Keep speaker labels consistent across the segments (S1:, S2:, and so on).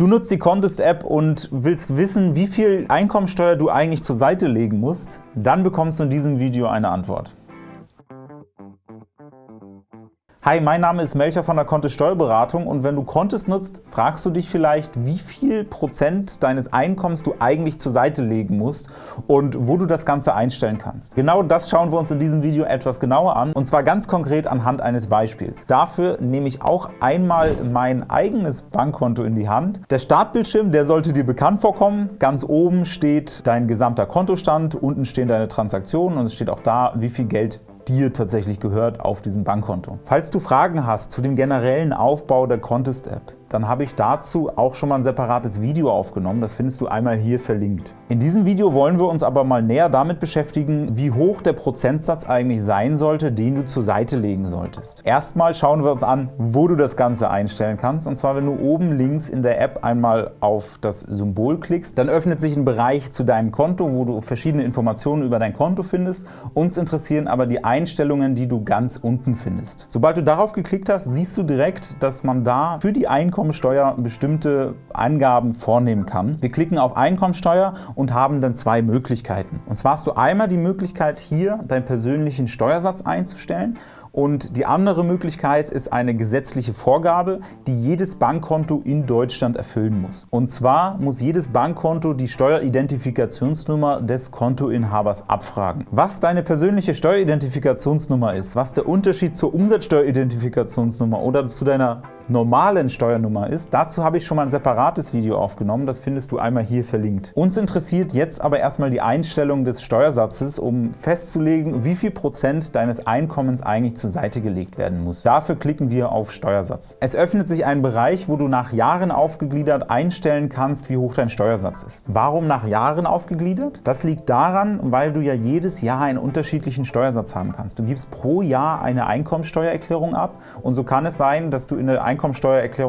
S1: Du nutzt die Contest-App und willst wissen, wie viel Einkommensteuer du eigentlich zur Seite legen musst? Dann bekommst du in diesem Video eine Antwort. Hi, mein Name ist Melcher von der Kontist Steuerberatung und wenn du Kontist nutzt, fragst du dich vielleicht, wie viel Prozent deines Einkommens du eigentlich zur Seite legen musst und wo du das Ganze einstellen kannst. Genau das schauen wir uns in diesem Video etwas genauer an und zwar ganz konkret anhand eines Beispiels. Dafür nehme ich auch einmal mein eigenes Bankkonto in die Hand. Der Startbildschirm, der sollte dir bekannt vorkommen. Ganz oben steht dein gesamter Kontostand, unten stehen deine Transaktionen und es steht auch da, wie viel Geld dir tatsächlich gehört auf diesem Bankkonto. Falls du Fragen hast zu dem generellen Aufbau der Contest-App, dann habe ich dazu auch schon mal ein separates Video aufgenommen. Das findest du einmal hier verlinkt. In diesem Video wollen wir uns aber mal näher damit beschäftigen, wie hoch der Prozentsatz eigentlich sein sollte, den du zur Seite legen solltest. Erstmal schauen wir uns an, wo du das Ganze einstellen kannst. Und zwar, wenn du oben links in der App einmal auf das Symbol klickst, dann öffnet sich ein Bereich zu deinem Konto, wo du verschiedene Informationen über dein Konto findest. Uns interessieren aber die Einstellungen, die du ganz unten findest. Sobald du darauf geklickt hast, siehst du direkt, dass man da für die Einkommen Einkommensteuer bestimmte Angaben vornehmen kann. Wir klicken auf Einkommensteuer und haben dann zwei Möglichkeiten. Und zwar hast du einmal die Möglichkeit, hier deinen persönlichen Steuersatz einzustellen und die andere Möglichkeit ist eine gesetzliche Vorgabe, die jedes Bankkonto in Deutschland erfüllen muss. Und zwar muss jedes Bankkonto die Steueridentifikationsnummer des Kontoinhabers abfragen. Was deine persönliche Steueridentifikationsnummer ist, was der Unterschied zur Umsatzsteueridentifikationsnummer oder zu deiner normalen Steuernummer ist, dazu habe ich schon mal ein separates Video aufgenommen, das findest du einmal hier verlinkt. Uns interessiert jetzt aber erstmal die Einstellung des Steuersatzes, um festzulegen, wie viel Prozent deines Einkommens eigentlich zur Seite gelegt werden muss. Dafür klicken wir auf Steuersatz. Es öffnet sich ein Bereich, wo du nach Jahren aufgegliedert einstellen kannst, wie hoch dein Steuersatz ist. Warum nach Jahren aufgegliedert? Das liegt daran, weil du ja jedes Jahr einen unterschiedlichen Steuersatz haben kannst. Du gibst pro Jahr eine Einkommensteuererklärung ab und so kann es sein, dass du in der Einkommensteuererklärung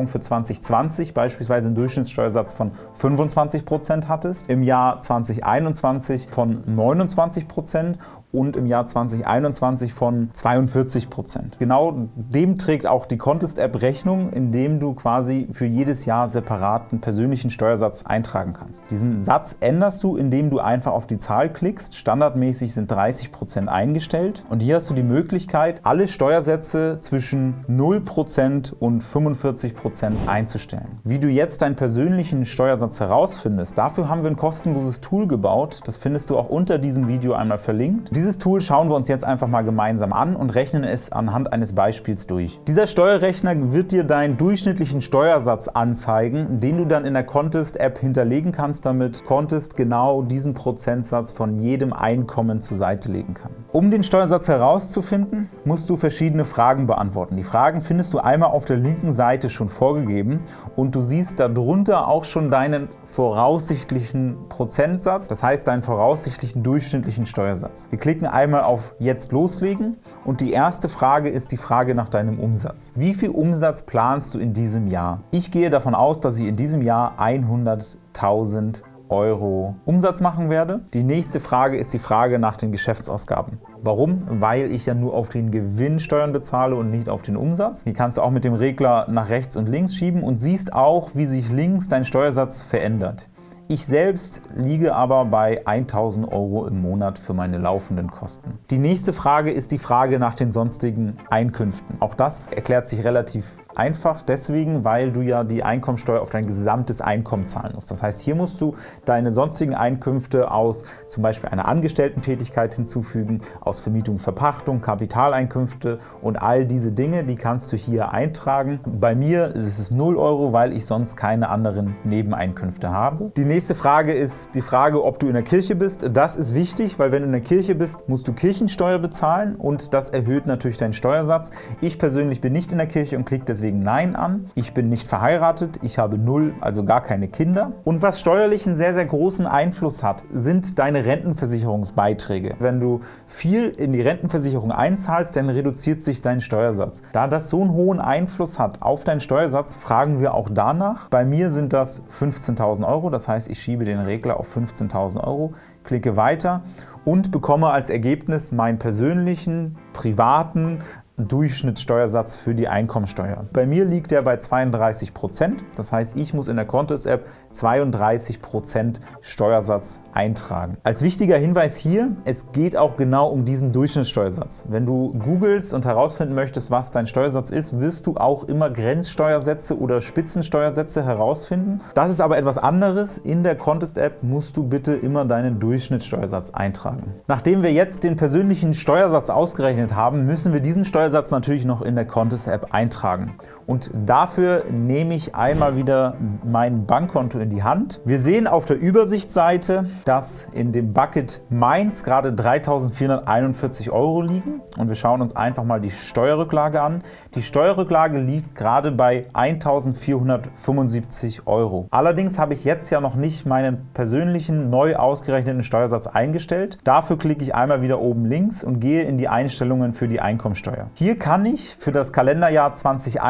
S1: für 2020 beispielsweise einen Durchschnittssteuersatz von 25% hattest, im Jahr 2021 von 29% und im Jahr 2021 von 42 Prozent. Genau dem trägt auch die Contest-App Rechnung, indem du quasi für jedes Jahr separaten persönlichen Steuersatz eintragen kannst. Diesen Satz änderst du, indem du einfach auf die Zahl klickst. Standardmäßig sind 30 Prozent eingestellt und hier hast du die Möglichkeit, alle Steuersätze zwischen 0 Prozent und 45 Prozent einzustellen. Wie du jetzt deinen persönlichen Steuersatz herausfindest, dafür haben wir ein kostenloses Tool gebaut. Das findest du auch unter diesem Video einmal verlinkt. Dieses Tool schauen wir uns jetzt einfach mal gemeinsam an und rechnen es anhand eines Beispiels durch. Dieser Steuerrechner wird dir deinen durchschnittlichen Steuersatz anzeigen, den du dann in der Contest-App hinterlegen kannst, damit Contest genau diesen Prozentsatz von jedem Einkommen zur Seite legen kann. Um den Steuersatz herauszufinden, musst du verschiedene Fragen beantworten. Die Fragen findest du einmal auf der linken Seite schon vorgegeben und du siehst darunter auch schon deinen voraussichtlichen Prozentsatz, das heißt deinen voraussichtlichen durchschnittlichen Steuersatz. Wir klicken einmal auf Jetzt loslegen und die erste Frage ist die Frage nach deinem Umsatz. Wie viel Umsatz planst du in diesem Jahr? Ich gehe davon aus, dass ich in diesem Jahr 100.000 Euro Umsatz machen werde. Die nächste Frage ist die Frage nach den Geschäftsausgaben. Warum? Weil ich ja nur auf den Gewinn Steuern bezahle und nicht auf den Umsatz. Die kannst du auch mit dem Regler nach rechts und links schieben und siehst auch, wie sich links dein Steuersatz verändert. Ich selbst liege aber bei 1.000 Euro im Monat für meine laufenden Kosten. Die nächste Frage ist die Frage nach den sonstigen Einkünften. Auch das erklärt sich relativ Einfach deswegen, weil du ja die Einkommensteuer auf dein gesamtes Einkommen zahlen musst. Das heißt, hier musst du deine sonstigen Einkünfte aus zum Beispiel einer Angestellten-Tätigkeit hinzufügen, aus Vermietung, Verpachtung, Kapitaleinkünfte und all diese Dinge, die kannst du hier eintragen. Bei mir ist es 0 Euro, weil ich sonst keine anderen Nebeneinkünfte habe. Die nächste Frage ist die Frage, ob du in der Kirche bist. Das ist wichtig, weil wenn du in der Kirche bist, musst du Kirchensteuer bezahlen und das erhöht natürlich deinen Steuersatz. Ich persönlich bin nicht in der Kirche und klicke deswegen deswegen Nein an. Ich bin nicht verheiratet, ich habe null, also gar keine Kinder. Und was steuerlich einen sehr, sehr großen Einfluss hat, sind deine Rentenversicherungsbeiträge. Wenn du viel in die Rentenversicherung einzahlst, dann reduziert sich dein Steuersatz. Da das so einen hohen Einfluss hat auf deinen Steuersatz, fragen wir auch danach. Bei mir sind das 15.000 Euro, das heißt, ich schiebe den Regler auf 15.000 Euro, klicke weiter und bekomme als Ergebnis meinen persönlichen, privaten Durchschnittssteuersatz für die Einkommensteuer. Bei mir liegt der bei 32% Das heißt, ich muss in der Contest-App 32% Steuersatz eintragen. Als wichtiger Hinweis hier, es geht auch genau um diesen Durchschnittssteuersatz. Wenn du googelst und herausfinden möchtest, was dein Steuersatz ist, wirst du auch immer Grenzsteuersätze oder Spitzensteuersätze herausfinden. Das ist aber etwas anderes. In der Contest-App musst du bitte immer deinen Durchschnittssteuersatz eintragen. Nachdem wir jetzt den persönlichen Steuersatz ausgerechnet haben, müssen wir diesen Steuersatz natürlich noch in der Contest-App eintragen. Und dafür nehme ich einmal wieder mein Bankkonto in die Hand. Wir sehen auf der Übersichtsseite, dass in dem Bucket Mainz gerade 3.441 Euro liegen. Und wir schauen uns einfach mal die Steuerrücklage an. Die Steuerrücklage liegt gerade bei 1.475 Euro. Allerdings habe ich jetzt ja noch nicht meinen persönlichen neu ausgerechneten Steuersatz eingestellt. Dafür klicke ich einmal wieder oben links und gehe in die Einstellungen für die Einkommensteuer. Hier kann ich für das Kalenderjahr 2021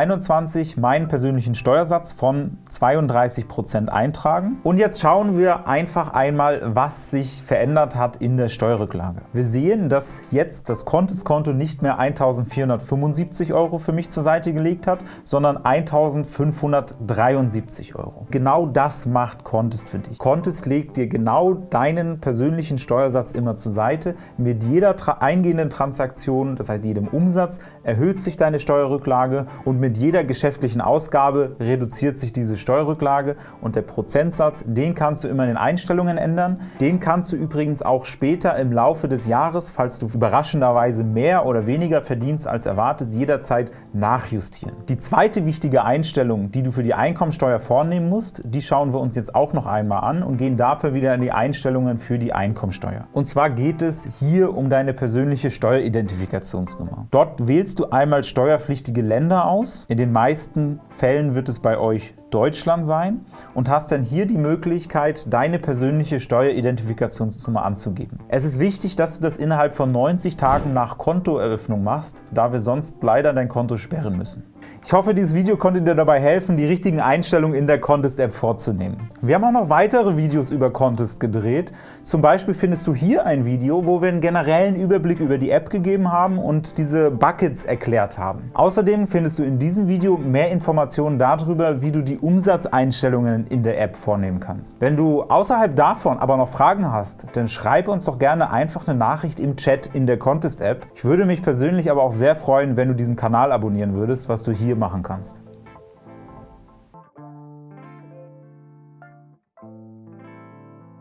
S1: meinen persönlichen Steuersatz von 32% eintragen. Und jetzt schauen wir einfach einmal, was sich verändert hat in der Steuerrücklage. Wir sehen, dass jetzt das Konteskonto nicht mehr 1.475 Euro für mich zur Seite gelegt hat, sondern 1.573 Euro. Genau das macht Contest für dich. Contest legt dir genau deinen persönlichen Steuersatz immer zur Seite. Mit jeder eingehenden Transaktion, das heißt jedem Umsatz, erhöht sich deine Steuerrücklage und mit jeder geschäftlichen Ausgabe reduziert sich diese Steuerrücklage und der Prozentsatz, den kannst du immer in den Einstellungen ändern. Den kannst du übrigens auch später im Laufe des Jahres, falls du überraschenderweise mehr oder weniger verdienst als erwartet, jederzeit nachjustieren. Die zweite wichtige Einstellung, die du für die Einkommensteuer vornehmen musst, die schauen wir uns jetzt auch noch einmal an und gehen dafür wieder in die Einstellungen für die Einkommensteuer. Und zwar geht es hier um deine persönliche Steueridentifikationsnummer. Dort wählst du einmal steuerpflichtige Länder aus. In den meisten Fällen wird es bei euch Deutschland sein und hast dann hier die Möglichkeit, deine persönliche Steueridentifikationsnummer anzugeben. Es ist wichtig, dass du das innerhalb von 90 Tagen nach Kontoeröffnung machst, da wir sonst leider dein Konto sperren müssen. Ich hoffe, dieses Video konnte dir dabei helfen, die richtigen Einstellungen in der Contest-App vorzunehmen. Wir haben auch noch weitere Videos über Contest gedreht. Zum Beispiel findest du hier ein Video, wo wir einen generellen Überblick über die App gegeben haben und diese Buckets erklärt haben. Außerdem findest du in diesem Video mehr Informationen darüber, wie du die Umsatzeinstellungen in der App vornehmen kannst. Wenn du außerhalb davon aber noch Fragen hast, dann schreib uns doch gerne einfach eine Nachricht im Chat in der Contest-App. Ich würde mich persönlich aber auch sehr freuen, wenn du diesen Kanal abonnieren würdest, was du hier hier machen kannst.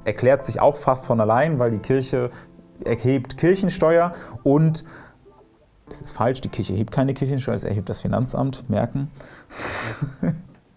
S1: Erklärt sich auch fast von allein, weil die Kirche erhebt Kirchensteuer und das ist falsch, die Kirche erhebt keine Kirchensteuer, es erhebt das Finanzamt, merken.